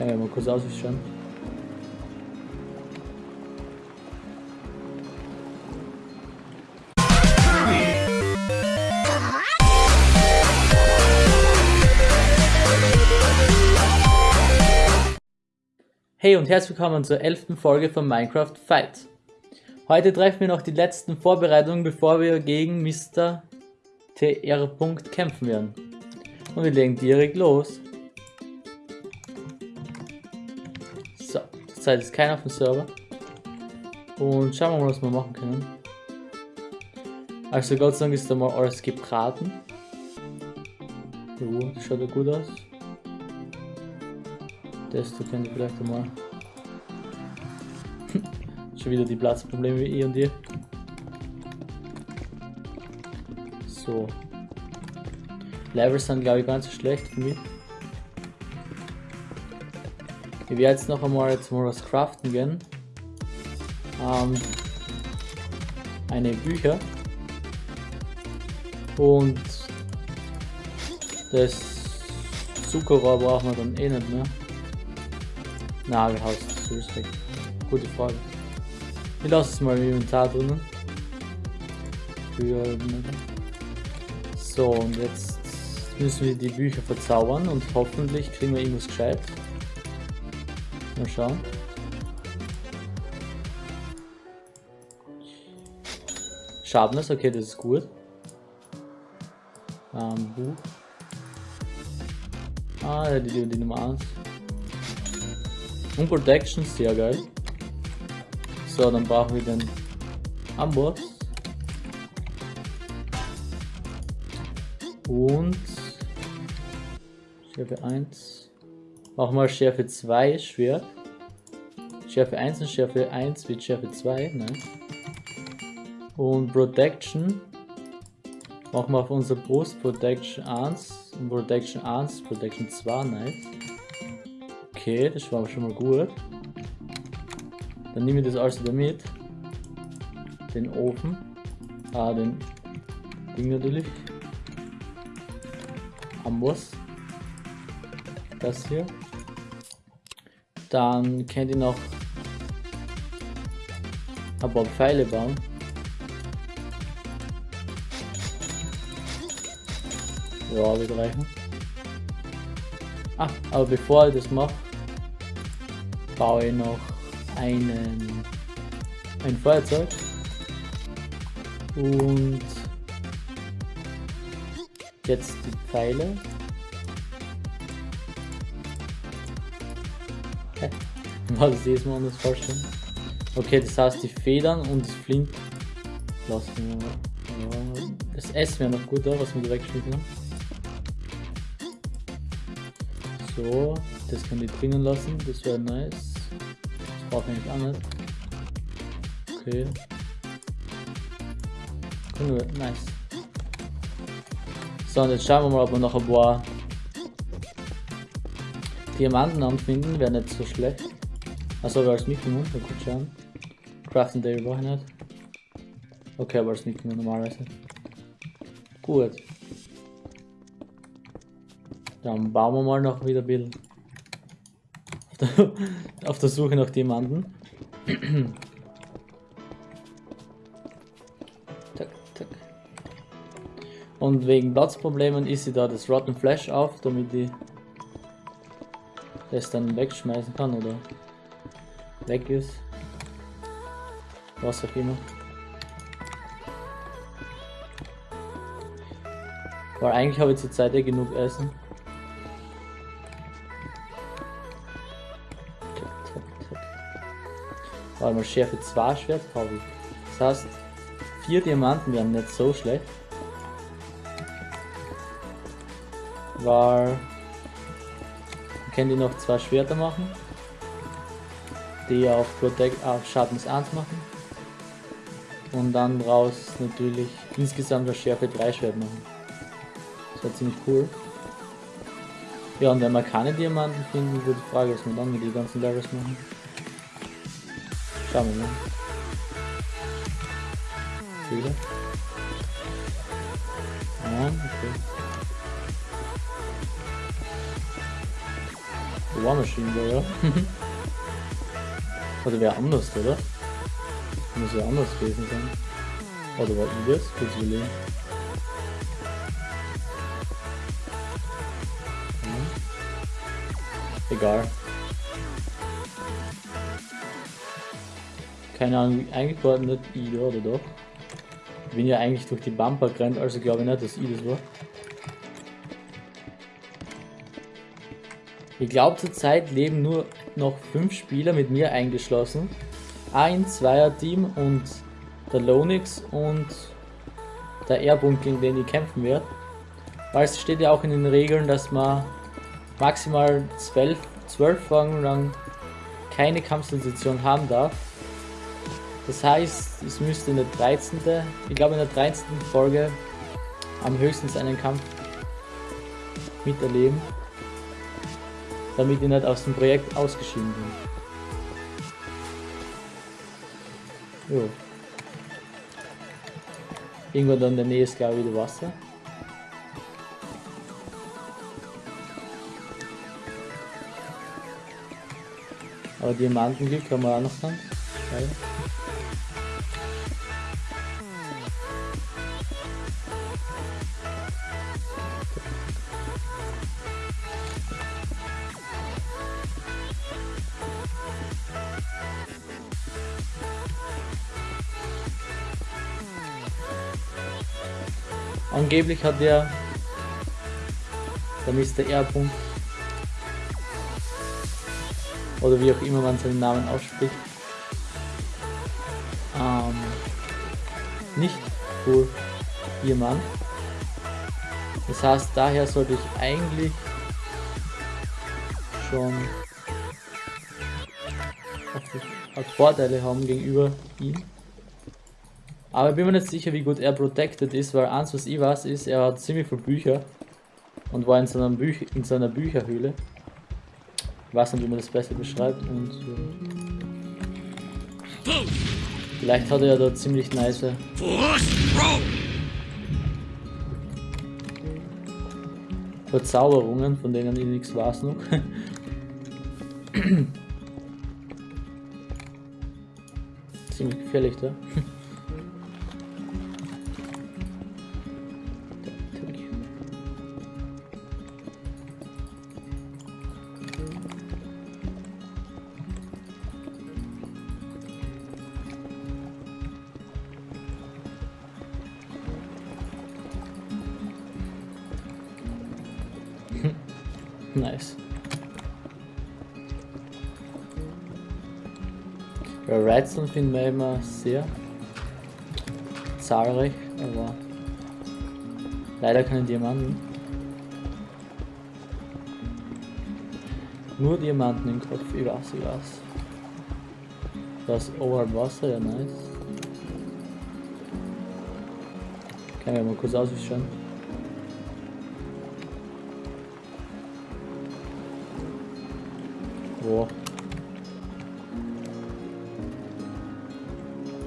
Kann ich mal kurz ausschauen. Hey und herzlich willkommen zur elften Folge von Minecraft Fight. Heute treffen wir noch die letzten Vorbereitungen, bevor wir gegen Mr. TR. kämpfen werden. Und wir legen direkt los. So, zurzeit ist keiner auf dem Server. Und schauen wir mal, was wir machen können. Also Gott sei Dank ist da mal alles gebraten. Jo, das schaut ja gut aus. Das da könnt ihr vielleicht einmal. Schon wieder die Platzprobleme wie ich und ihr. So. Levels sind glaube ich ganz schlecht für mich. Ich werde jetzt noch einmal mal was craften gehen. Ähm, eine Bücher. Und das Zuckerrohr brauchen wir dann eh nicht mehr. Nagelhaus, ist richtig. Gute Frage. Ich lasse es mal im Inventar drinnen. So, und jetzt müssen wir die Bücher verzaubern und hoffentlich kriegen wir irgendwas gescheit. Mal schauen. Sharpness, okay, das ist gut. Ähm, Buch. Ah, die, die, die Nummer 1. Und Protection, sehr geil. So, dann brauchen wir den Amboss. Und Schärfe 1. Auch mal Schärfe 2 Schwert. Schärfe 1 und Schärfe 1 wird Schärfe 2, ne? Und Protection. Machen wir auf unser Brust Protection 1 und Protection 1, Protection 2, nice. Okay, das war schon mal gut. Dann nehme ich das alles wieder mit. Den Ofen. Ah, den Ding natürlich. Amboss. Das hier. Dann könnt ihr noch ein paar Pfeile bauen. Ja, wird reichen. Ah, aber bevor ich das mache, baue ich noch einen, ein Feuerzeug und jetzt die Pfeile. Ist das mal anders vorstellen? Okay, das heißt die Federn und das Flint lassen wir. Ja, das Essen wäre noch gut da, was wir direkt geschnitten haben. So, das kann ich drinnen lassen, das wäre nice brauche ich auch nicht. Okay. Cool, nice. So, und jetzt schauen wir mal, ob wir noch ein paar Diamanten anfinden. Wäre nicht so schlecht. Achso, wir als Mikromun, da gut schauen. Crafting Day brauche ich nicht. Okay, aber als Mikromun normalerweise. Gut. Dann bauen wir mal noch wieder Bild auf der Suche nach jemanden. tack, tack. Und wegen Platzproblemen ist sie da das Rotten Flash auf, damit ich das dann wegschmeißen kann oder weg ist. Was auch immer. Weil eigentlich habe ich zurzeit eh genug Essen. Warte mal, Schärfe 2 Schwert habe ich. Das heißt, 4 Diamanten wären nicht so schlecht. Weil man kann die noch zwei Schwerter machen, die auf Protect auf Schattens 1 machen. Und dann raus natürlich insgesamt eine Schärfe 3 Schwert machen. Das wäre ziemlich cool. Ja, und wenn wir keine Diamanten finden, die Frage, was wir dann mit den ganzen Levels machen. Schauen wir mal. Wieder. Ja, okay. War Machine war, ja. oder wäre anders, oder? Muss ja anders gewesen sein. Oder war ich das? Kurz überlegen. Hm. Egal. Keine Ahnung, eigentlich war nicht ich da, oder doch? Ich bin ja eigentlich durch die Bumper gerannt, also glaube ich nicht, dass ich das war. Ich glaube zurzeit leben nur noch fünf Spieler mit mir eingeschlossen. Ein Zweier-Team und der Lonix und der Airbund, gegen den ich kämpfen werde. Weil es steht ja auch in den Regeln, dass man maximal zwölf, zwölf Folgen lang keine Kampfsensation haben darf. Das heißt, es müsste in der 13. Ich glaube in der 13. Folge am höchstens einen Kampf miterleben damit ich nicht aus dem Projekt ausgeschieden bin. Jo. Irgendwo da in der Nähe ist glaube ich wieder Wasser. Aber Diamantenglück haben wir auch noch dann. Ja. Angeblich hat der, der Mr. R. -Punkt, oder wie auch immer man seinen Namen ausspricht, ähm, nicht für jemand. Das heißt, daher sollte ich eigentlich schon Vorteile haben gegenüber ihm. Aber ich bin mir nicht sicher, wie gut er protected ist, weil eins, was ich weiß, ist, er hat ziemlich viele Bücher und war in seiner, Büch in seiner Bücherhöhle. Ich weiß nicht, wie man das besser beschreibt und äh, vielleicht hat er ja da ziemlich nice Verzauberungen, von denen ich nichts weiß noch. ziemlich gefährlich da. Nice. Ja, Redstone finden wir immer sehr zahlreich, aber leider keine Diamanten. Nur Diamanten im Kopf, ich weiß, ich weiß. Das Over Wasser, ja nice. Kann ich mal kurz ausschauen. Boah.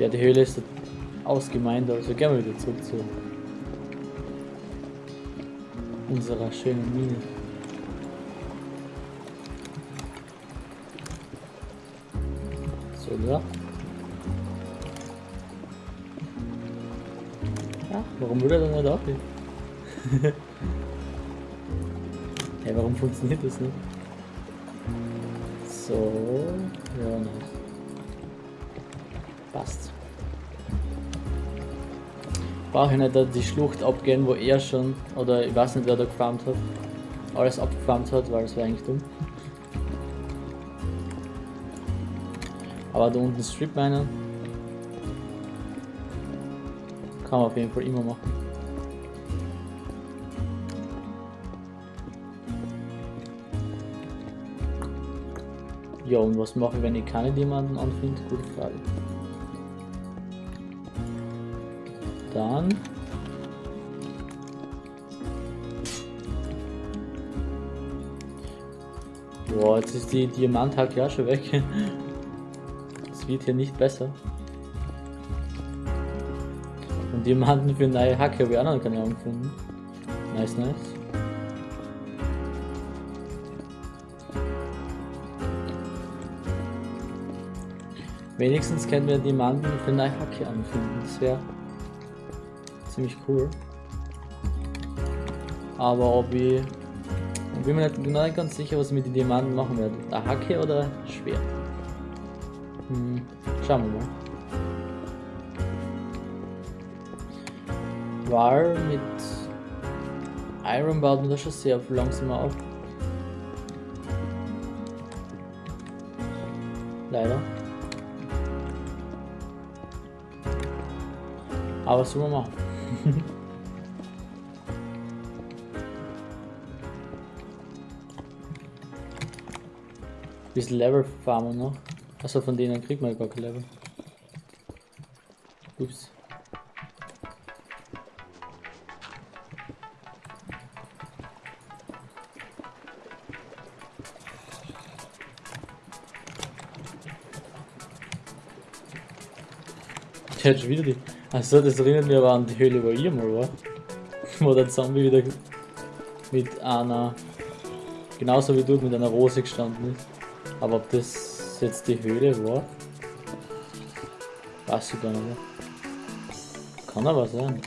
Ja, die Höhle ist ausgemeint, also gehen wir wieder zurück zu unserer schönen Mine. So, da. Ja, warum würde er dann nicht aufhören? hey, warum funktioniert das nicht? So, ja. Passt. Brauche ich nicht die Schlucht abgehen, wo er schon, oder ich weiß nicht, wer da gefarmt hat, alles abgefarmt hat, weil es wäre eigentlich dumm. Aber da unten Strip Miner kann man auf jeden Fall immer machen. Ja, und was mache ich, wenn ich keine Diamanten anfinde? Gute Frage. Dann... Boah, jetzt ist die Diamanthacke ja schon weg. Es wird hier nicht besser. Und Diamanten für neue Hacke habe ich auch noch keine gefunden. Nice, nice. Wenigstens können wir Diamanten für Hacke anfinden. Das wäre ziemlich cool. Aber ob ich... Ich bin mir nicht, nicht ganz sicher, was ich mit den Diamanten machen werde. Eine Hacke oder schwer? Hm, schauen wir mal. War mit Iron baut man das schon sehr langsamer auf. Leider. Aber was soll man machen? Bisschen Level farmen noch. Achso, von denen kriegt man gar kein Level. Ups. Ich hätte wieder die. Achso, das erinnert mich aber an die Höhle, wo ich mal war. wo der Zombie wieder mit einer. Genauso wie du mit einer Rose gestanden ist. Aber ob das jetzt die Höhle war? Weiß ich gar nicht mehr. Kann aber sein.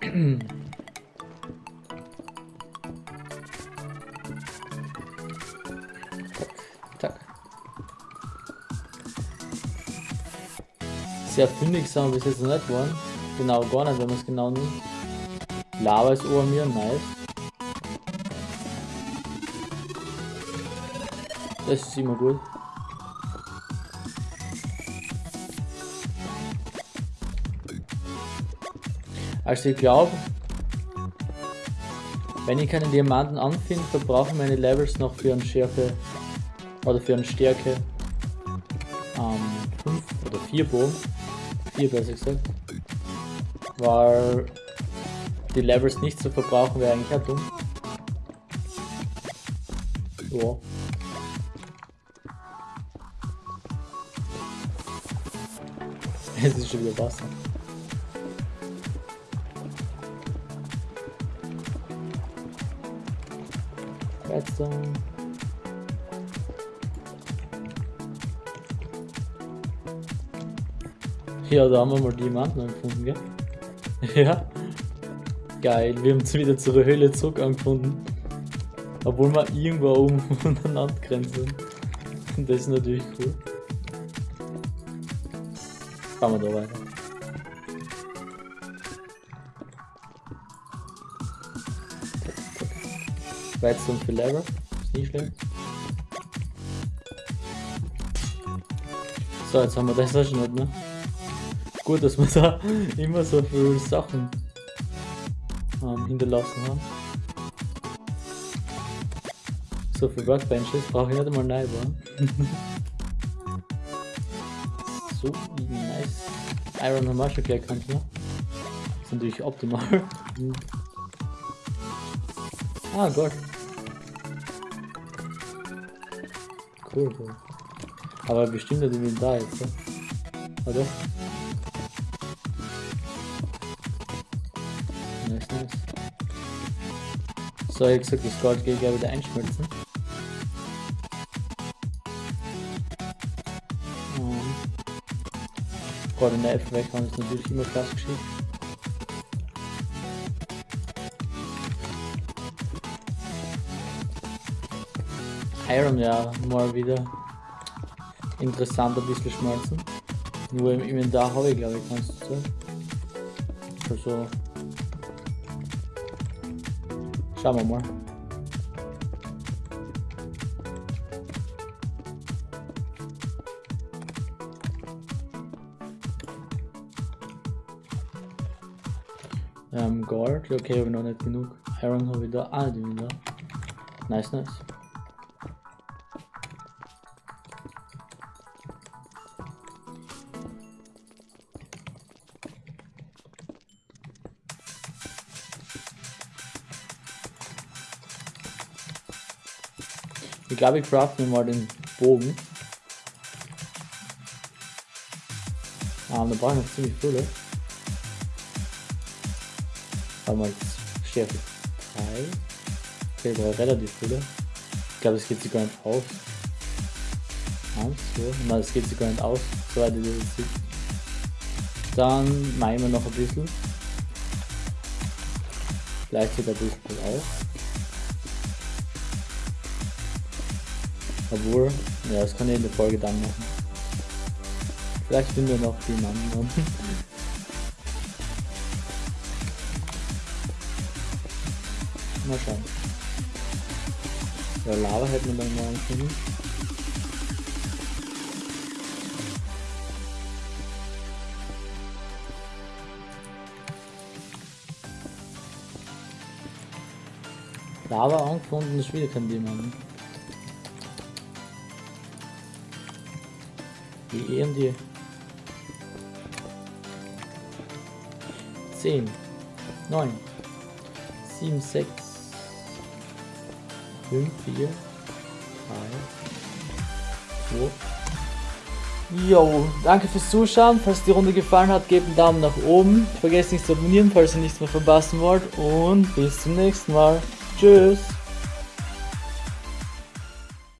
sehr fündig sind bis jetzt noch nicht geworden. Genau, gar nicht, wenn man es genau nimmt. Lava ist ober mir, nice. Das ist immer gut. Also ich glaube, wenn ich keine Diamanten anfinde, verbrauchen meine Levels noch für eine Schärfe oder für eine Stärke ähm, 5 oder 4 Bogen. 4 besser gesagt. Weil die Levels nicht zu verbrauchen wäre eigentlich ja dumm. Ja. Es ist schon wieder Wasser. Redstone. Ja, da haben wir mal Diamanten gefunden, gell? ja. Geil, wir haben wieder zur Höhle zurück angefunden. Obwohl wir irgendwo oben von der Landgrenze sind. Das ist natürlich cool. Fahren wir da weiter. Weizen für Lever, ist nicht schlecht. So, jetzt haben wir das schon nicht, ne? Gut, dass wir da immer so viele Sachen ähm, hinterlassen haben. So viele Workbenches brauche ich nicht einmal neu bauen. so nice. Iron haben wir schon gleich erkannt, ne? ist natürlich optimal. ah, Gott. Cool, cool. Aber bestimmt hat die da jetzt, ne? oder? So, ich gesagt, das Gold geht ja wieder einschmelzen. Um, Gold in der F weghauen ist natürlich immer fast geschickt. Iron ja mal wieder interessant ein bisschen schmelzen. Nur im Inventar habe ich glaube ich kannst du sagen. Also Schauen wir mal. Ähm, Gold, okay, aber noch nicht genug. Iron habe ich da, ah, die wieder. Nice, nice. Ich glaube, ich craft mir mal den Bogen. Ah, da brauche ich noch ziemlich viele. Warte mal, Schärfe 3. Okay, da relativ viele. Ich glaube, es geht sich gar nicht aus. Eins, zwei. Nein, das geht sich gar nicht aus, soweit ich das sehe. Dann machen wir noch ein bisschen. Vielleicht sogar ein bisschen auf. Obwohl, ja, das kann ich in der Folge dann machen. Vielleicht finden wir noch die anderen. Mal schauen. Ja, Lava hätten wir dann morgen können. Lava angefunden ist wieder kein Diamant. Die E und die 10, 9, 7, 6, 5, 4, 3, 2. Jo, danke fürs Zuschauen. Falls die Runde gefallen hat, gebt einen Daumen nach oben. Vergesst nicht zu abonnieren, falls ihr nichts mehr verpassen wollt. Und bis zum nächsten Mal. Tschüss.